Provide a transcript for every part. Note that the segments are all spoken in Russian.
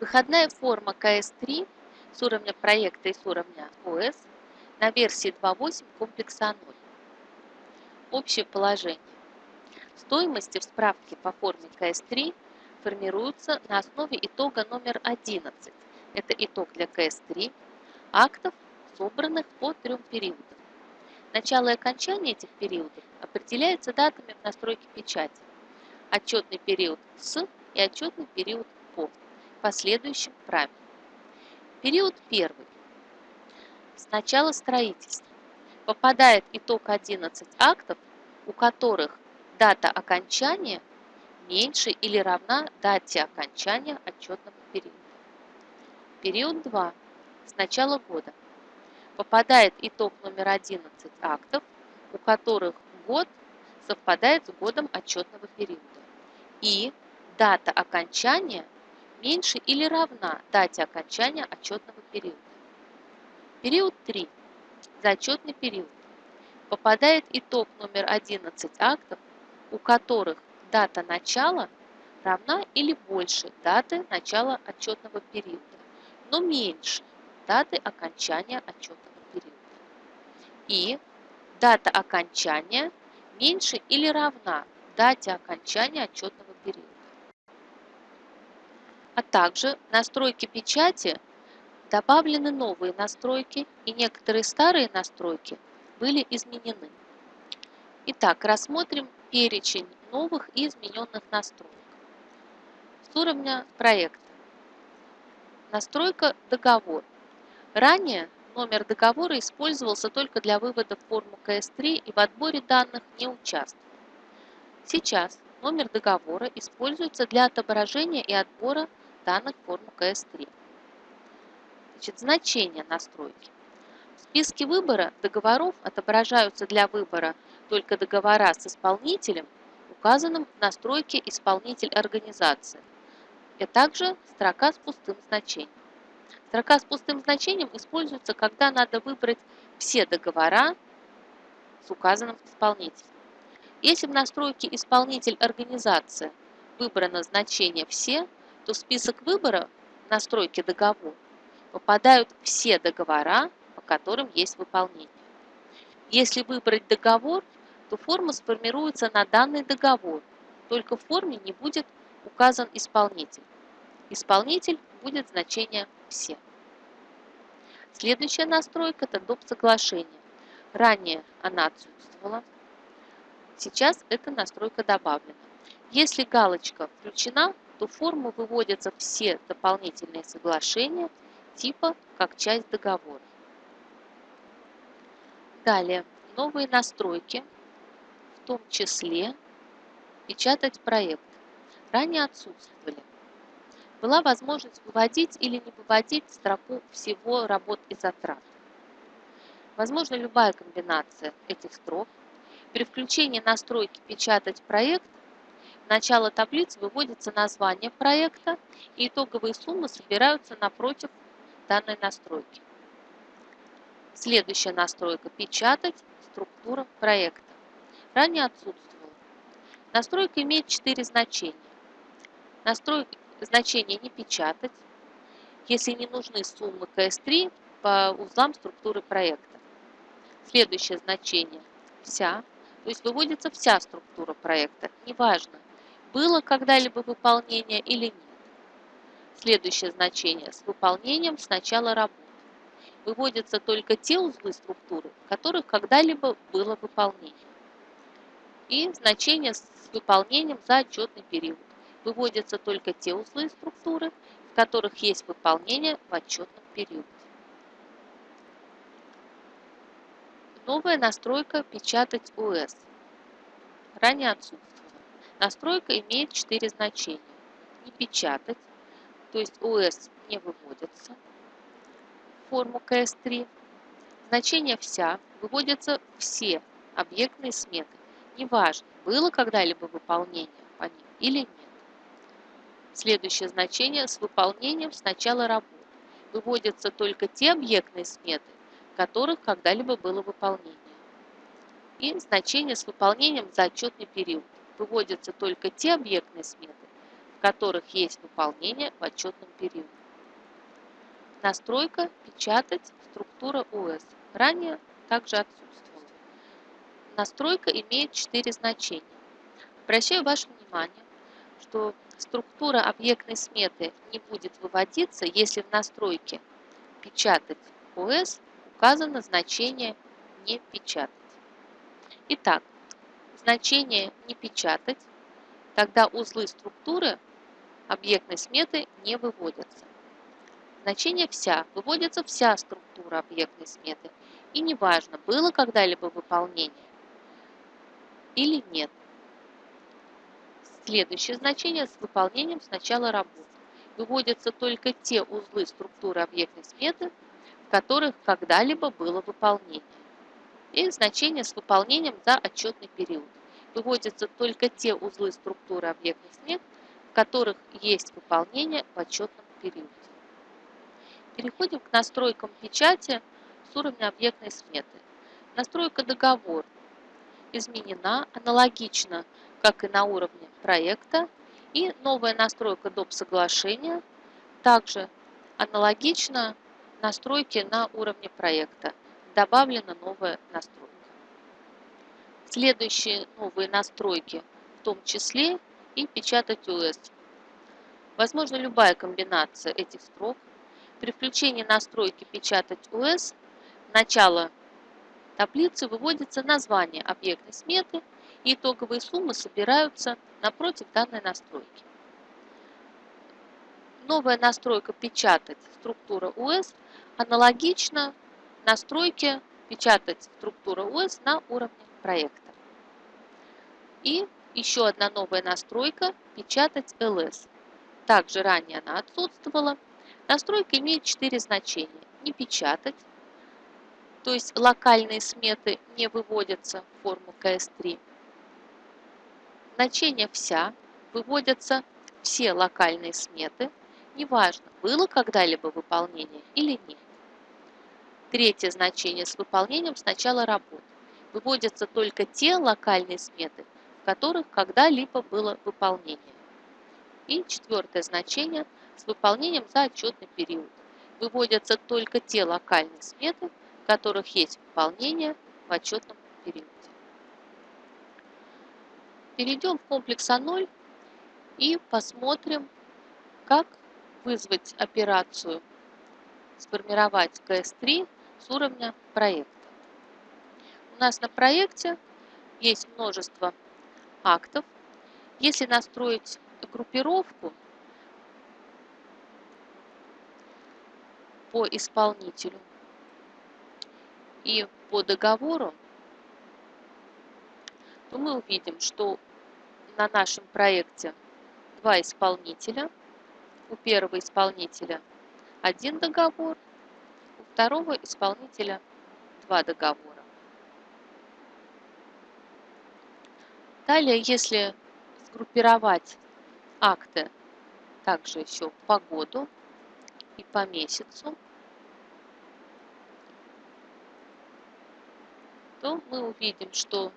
Выходная форма КС-3 с уровня проекта и с уровня ОС на версии 2.8 комплекса 0. Общее положение. Стоимости в справке по форме КС-3 формируются на основе итога номер 11. Это итог для КС-3 актов, собранных по трем периодам. Начало и окончание этих периодов определяется датами в настройке печати. Отчетный период с и отчетный период по последующим правилам. Период первый. С начала строительства попадает итог 11 актов, у которых дата окончания меньше или равна дате окончания отчетного периода. Период 2. С начала года попадает итог номер 11 актов, у которых год совпадает с годом отчетного периода. И дата окончания – меньше или равна дате окончания отчетного периода. Период 3. Зачетный период. Попадает итог номер 11 актов, у которых дата начала равна или больше даты начала отчетного периода, но меньше даты окончания отчетного периода. И дата окончания меньше или равна дате окончания отчетного а также настройки печати добавлены новые настройки и некоторые старые настройки были изменены. Итак, рассмотрим перечень новых и измененных настроек. С уровня проекта. Настройка «Договор». Ранее номер договора использовался только для вывода в форму КС-3 и в отборе данных не участвовал. Сейчас номер договора используется для отображения и отбора данных форму КС-3. Значит, значение настройки. В списке выбора договоров отображаются для выбора только договора с исполнителем, указанным в настройке «Исполнитель организации», и также строка с пустым значением. Строка с пустым значением используется, когда надо выбрать все договора с указанным исполнителем. Если в настройке «Исполнитель организации» выбрано значение «Все», то в список выбора настройки договор попадают все договора, по которым есть выполнение. Если выбрать договор, то форма сформируется на данный договор, только в форме не будет указан исполнитель. Исполнитель будет значение «все». Следующая настройка – это доп. соглашение. Ранее она отсутствовала. Сейчас эта настройка добавлена. Если галочка включена, то в форму выводятся все дополнительные соглашения типа как часть договора. Далее, новые настройки, в том числе печатать проект, ранее отсутствовали. Была возможность выводить или не выводить строку всего работ и затрат. Возможно любая комбинация этих строк. При включении настройки «Печатать проект» начала таблицы выводится название проекта и итоговые суммы собираются напротив данной настройки. Следующая настройка – печатать структура проекта. Ранее отсутствовала. Настройка имеет четыре значения. Настройка значение не печатать, если не нужны суммы КС3 по узлам структуры проекта. Следующее значение – вся, то есть выводится вся структура проекта, неважно, было когда-либо выполнение или нет. Следующее значение с выполнением с начала работы. Выводятся только те узлы структуры, в которых когда-либо было выполнение. И значение с выполнением за отчетный период. Выводятся только те узлы структуры, в которых есть выполнение в отчетном периоде. Новая настройка «Печатать ОС». Ранее отсутствовала. Настройка имеет четыре значения. Не печатать, то есть ОС не выводится, форму КС3. Значение «вся» выводятся все объектные сметы. Неважно, было когда-либо выполнение по ним или нет. Следующее значение с выполнением с начала работы. Выводятся только те объектные сметы, которых когда-либо было выполнение. И значение с выполнением за отчетный период выводятся только те объектные сметы, в которых есть выполнение в отчетном периоде. настройка «Печатать. Структура ОС». Ранее также отсутствовала. Настройка имеет четыре значения. Обращаю ваше внимание, что структура объектной сметы не будет выводиться, если в настройке «Печатать ОС» указано значение «Не печатать». Итак, значение «Не печатать», тогда узлы структуры объектной сметы не выводятся. Значение «Вся» выводится вся структура объектной сметы, и неважно, было когда-либо выполнение или нет. Следующее значение с выполнением с начала работы. Выводятся только те узлы структуры объектной сметы, которых когда-либо было выполнение. И значение с выполнением за отчетный период. Выводятся только те узлы структуры объектных смет, в которых есть выполнение в отчетном периоде. Переходим к настройкам печати с уровня объектной сметы. Настройка договор изменена аналогично, как и на уровне проекта, и новая настройка доп. соглашения также аналогично настройке на уровне проекта. Добавлена новая настройка. Следующие новые настройки, в том числе и печатать ОС. Возможно любая комбинация этих строк. При включении настройки печатать в начало таблицы выводится название объектной сметы и итоговые суммы собираются напротив данной настройки. Новая настройка «Печатать структура УС» аналогична настройке «Печатать структура УС» на уровне проекта. И еще одна новая настройка «Печатать ЛС». Также ранее она отсутствовала. Настройка имеет четыре значения. Не печатать, то есть локальные сметы не выводятся в форму КС3. Значение «вся» выводятся все локальные сметы, неважно, было когда-либо выполнение или нет. Третье значение с выполнением с начала работы. Выводятся только те локальные сметы, в которых когда-либо было выполнение. И четвертое значение с выполнением за отчетный период. Выводятся только те локальные сметы, в которых есть выполнение в отчетном периоде. Перейдем в комплекс А0 и посмотрим, как вызвать операцию «Сформировать КС3» с уровня проекта. У нас на проекте есть множество актов. Если настроить группировку по исполнителю и по договору, то мы увидим, что на нашем проекте два исполнителя. У первого исполнителя один договор, второго исполнителя два договора. Далее, если сгруппировать акты также еще по году и по месяцу, то мы увидим, что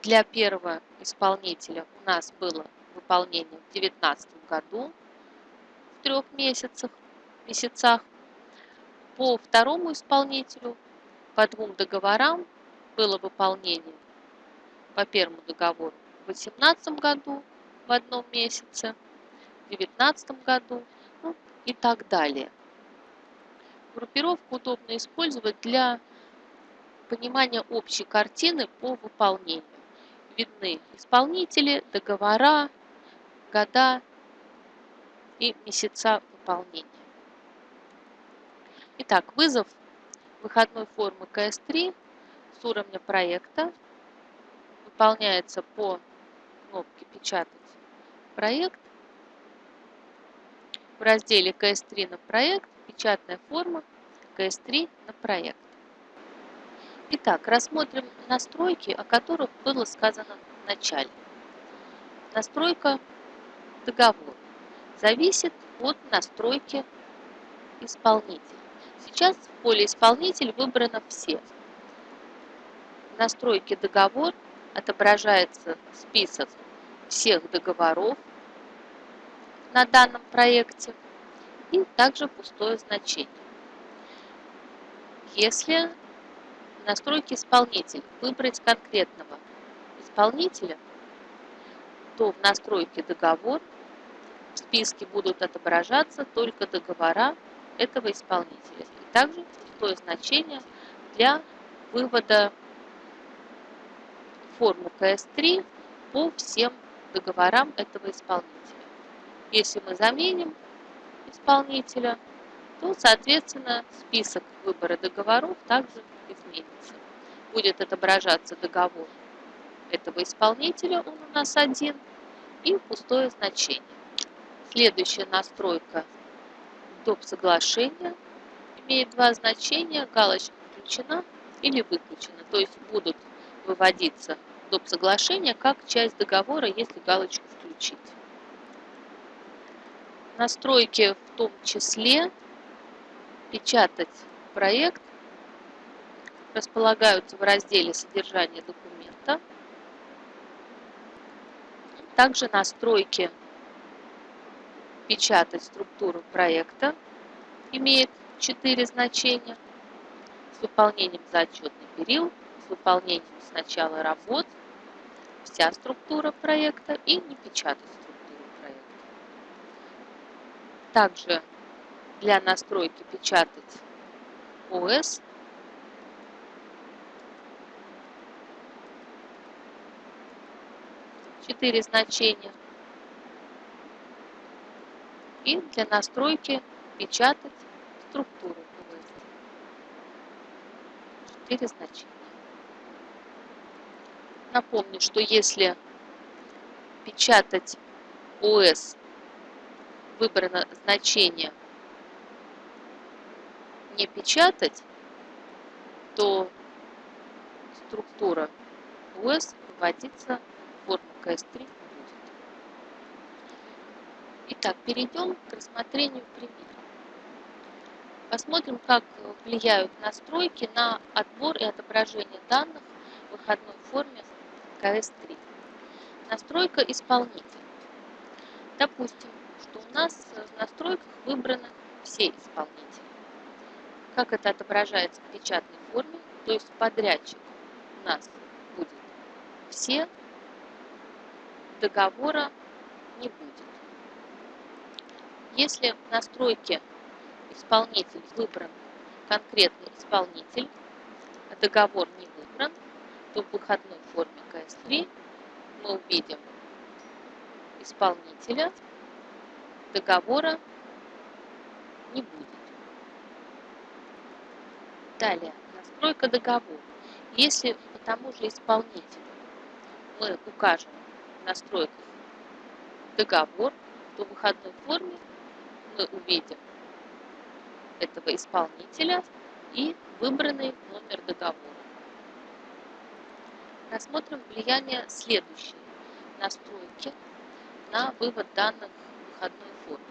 для первого исполнителя у нас было выполнение в 2019 году в трех месяцах, месяцах. По второму исполнителю по двум договорам было выполнение по первому договору в 2018 году в одном месяце, в 2019 году ну, и так далее. Группировку удобно использовать для понимания общей картины по выполнению видны исполнители, договора, года и месяца выполнения. Итак, вызов выходной формы КС3 с уровня проекта выполняется по кнопке «Печатать проект». В разделе КС3 на проект печатная форма КС3 на проект. Итак, рассмотрим настройки, о которых было сказано в начале. Настройка договора зависит от настройки исполнителя. Сейчас в поле «Исполнитель» выбрано «Все». В настройке «Договор» отображается список всех договоров на данном проекте и также пустое значение. Если в настройке исполнителя выбрать конкретного исполнителя, то в настройке договор в списке будут отображаться только договора этого исполнителя. И также пустое значение для вывода форму КС3 по всем договорам этого исполнителя. Если мы заменим исполнителя, то, соответственно, список выбора договоров также изменится. Будет отображаться договор этого исполнителя, он у нас один, и пустое значение. Следующая настройка доп. соглашения имеет два значения, галочка включена или выключена, то есть будут выводиться доп. соглашения как часть договора, если галочку включить. Настройки в том числе печатать проект располагаются в разделе «Содержание документа». Также настройки «Печатать структуру проекта» имеет четыре значения с выполнением за отчетный период, с выполнением с начала работ, вся структура проекта и не печатать структуру проекта. Также для настройки печатать ОС четыре значения и для настройки печатать структуру ОС четыре значения. Напомню, что если печатать ОС выбрано значение не печатать, то структура ОС выводится в форму КС3 будет. Итак, перейдем к рассмотрению примера. Посмотрим, как влияют настройки на отбор и отображение данных в выходной форме КС3. Настройка исполнителя. Допустим, что у нас в настройках выбраны все исполнители. Как это отображается в печатной форме, то есть подрядчик у нас будет все, договора не будет. Если в настройке исполнитель выбран конкретный исполнитель, договор не выбран, то в выходной форме КС3 мы увидим исполнителя, договора не будет. Далее, настройка договора. Если по тому же исполнителю мы укажем в настройках договор, то в выходной форме мы увидим этого исполнителя и выбранный номер договора. Рассмотрим влияние следующей настройки на вывод данных в выходной форме.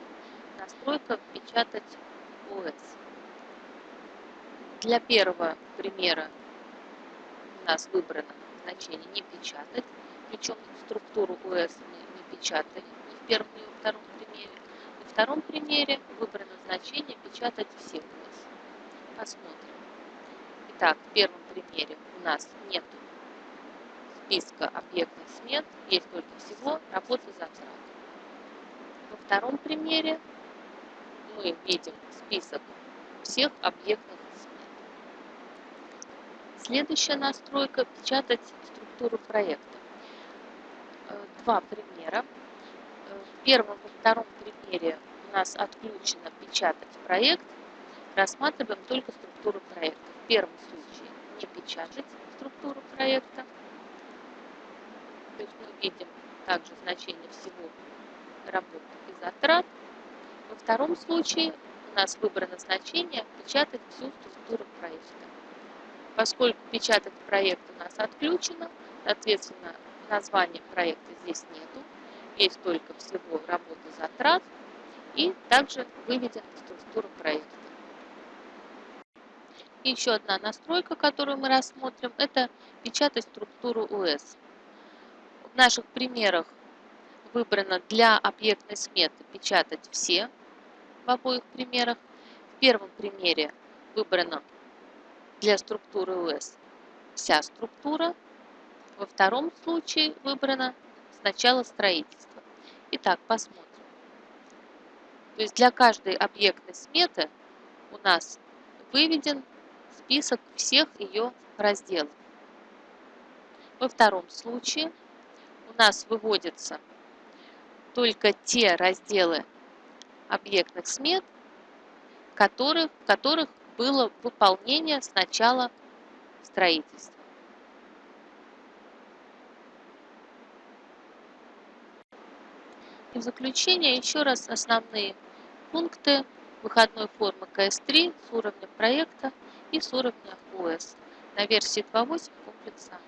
Настройка «Печатать ОС». Для первого примера у нас выбрано значение «Не печатать», причем структуру ОС мы не печатали ни в первом, ни во втором примере. Втором примере выбрано значение «Печатать все ОС». Посмотрим. Итак, в первом примере у нас нет списка объектных смет, есть только всего работы затрат. Во втором примере мы видим список всех объектных смет. Следующая настройка – печатать структуру проекта. Э, два примера. В первом и втором примере у нас отключено печатать проект. Рассматриваем только структуру проекта. В первом случае не печатать структуру проекта. То есть мы видим также значение всего работ и затрат. Во втором случае у нас выбрано значение «Печатать всю структуру проекта». Поскольку печатать проект у нас отключено, соответственно, названия проекта здесь нету, есть только всего работы затрат и также выведена структура проекта. Еще одна настройка, которую мы рассмотрим, это печатать структуру УС. В наших примерах выбрано для объектной сметы печатать все в обоих примерах. В первом примере выбрана для структуры ОС вся структура. Во втором случае выбрано сначала строительство. Итак, посмотрим. То есть для каждой объектной сметы у нас выведен список всех ее разделов. Во втором случае у нас выводятся только те разделы объектных смет, которых, в которых было выполнение с начала строительства. И в заключение еще раз основные пункты. Выходной формы КС-3 с уровня проекта и с уровня ОС. На версии 2.8 комплекса